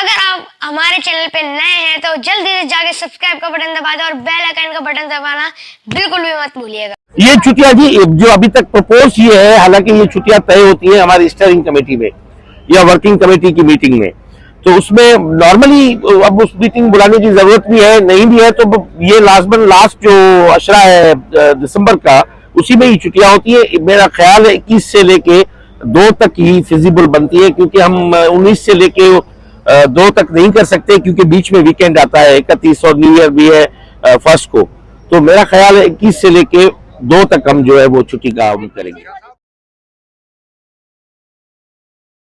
اگر آپ ہمارے چینل پہ نئے ہیں تو جلدی سے جا کے سبسکرائب کا بٹن دبا دیں اور بیل آئکن کا بٹن دبانا بالکل بھی مت بھولیے گا۔ یہ چھٹیاں جی جو ابھی تک پرپوز یہ ہے، حالانکہ یہ چھٹیاں طے ہوتی ہیں ہماری اسٹیئرنگ کمیٹی میں یا ورکنگ کمیٹی کی میٹنگ میں۔ تو اس میں نارملی اب اس میٹنگ بلانے کی ضرورت بھی ہے، نہیں بھی ہے تو یہ لازمن لاسٹ جو اشرا ہے دسمبر کا، اسی میں ہی چھٹیاں ہوتی ہیں۔ میرا خیال ہے اکیس سے لے کے دو تک ہی فیزیبل بنتی ہے کیونکہ ہم انیس سے لے کے دو تک نہیں کر سکتے کیونکہ بیچ میں ویکینڈ آتا ہے، اکتیس اور نیو ایئر بھی ہے فرسٹ کو۔ تو میرا خیال ہے اکیس سے لے کے دو تک ہم جو ہے وہ چھٹی کا ہم کریں گے۔